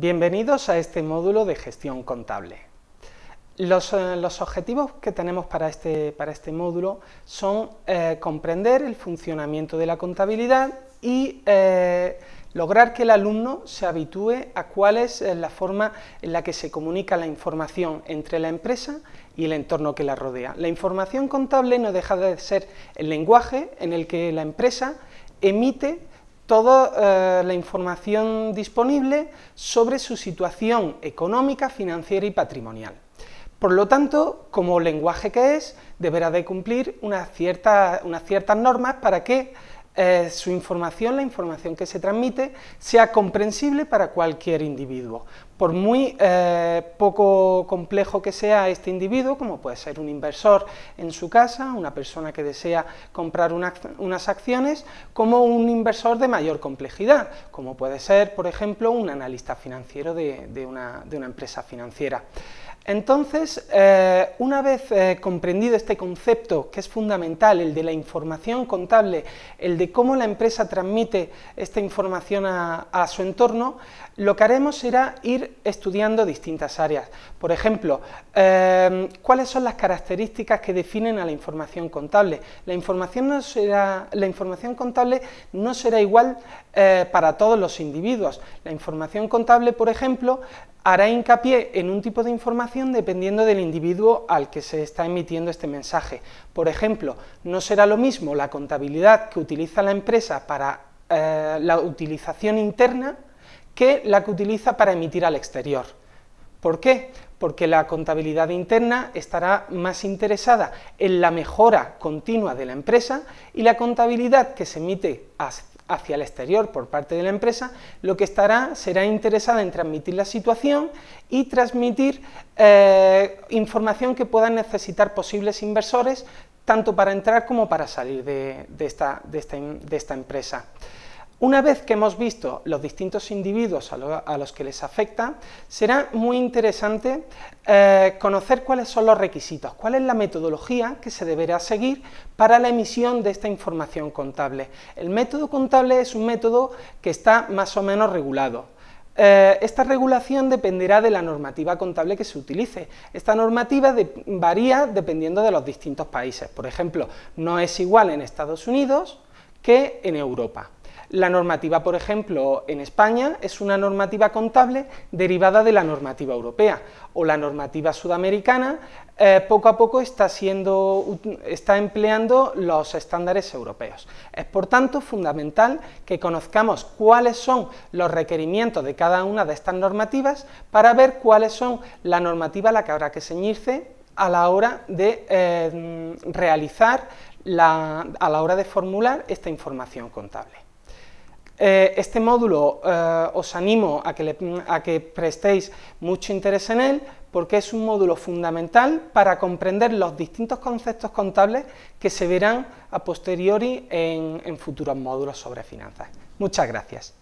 Bienvenidos a este módulo de gestión contable. Los, eh, los objetivos que tenemos para este, para este módulo son eh, comprender el funcionamiento de la contabilidad y eh, lograr que el alumno se habitúe a cuál es la forma en la que se comunica la información entre la empresa y el entorno que la rodea. La información contable no deja de ser el lenguaje en el que la empresa emite toda eh, la información disponible sobre su situación económica, financiera y patrimonial. Por lo tanto, como lenguaje que es, deberá de cumplir unas ciertas, unas ciertas normas para que eh, su información, la información que se transmite, sea comprensible para cualquier individuo. Por muy eh, poco complejo que sea este individuo, como puede ser un inversor en su casa, una persona que desea comprar unas acciones, como un inversor de mayor complejidad, como puede ser, por ejemplo, un analista financiero de una empresa financiera. Entonces, eh, una vez eh, comprendido este concepto, que es fundamental, el de la información contable, el de cómo la empresa transmite esta información a, su entorno, lo que haremos será ir estudiando distintas áreas. Por ejemplo, eh, ¿cuáles son las características que definen a la información contable? La información, no será, la información contable no será igual para todos los individuos. La información contable, por ejemplo, hará hincapié en un tipo de información dependiendo del individuo al que se está emitiendo este mensaje. Por ejemplo, no será lo mismo la contabilidad que utiliza la empresa para eh, la utilización interna que la que utiliza para emitir al exterior. ¿Por qué? Porque la contabilidad interna estará más interesada en la mejora continua de la empresa y la contabilidad que se emite hacia el exterior por parte de la empresa, lo que estará será interesada en transmitir la situación y transmitir eh, información que puedan necesitar posibles inversores, tanto para entrar como para salir de esta empresa. Una vez que hemos visto los distintos individuos a, los que les afecta, será muy interesante eh, conocer cuáles son los requisitos, cuál es la metodología que se deberá seguir para la emisión de esta información contable. El método contable es un método que está más o menos regulado. Eh, esta regulación dependerá de la normativa contable que se utilice. Esta normativa varía dependiendo de los distintos países. Por ejemplo, no es igual en Estados Unidos que en Europa. La normativa, por ejemplo, en España es una normativa contable derivada de la normativa europea, o la normativa sudamericana eh, poco a poco está, siendo, está empleando los estándares europeos. Es por tanto fundamental que conozcamos cuáles son los requerimientos de cada una de estas normativas para ver cuáles son la normativa a la que habrá que ceñirse a la hora de eh, realizar, a la hora de formular esta información contable. Eh, este módulo eh, os animo a que, prestéis mucho interés en él, porque es un módulo fundamental para comprender los distintos conceptos contables que se verán a posteriori en futuros módulos sobre finanzas. Muchas gracias.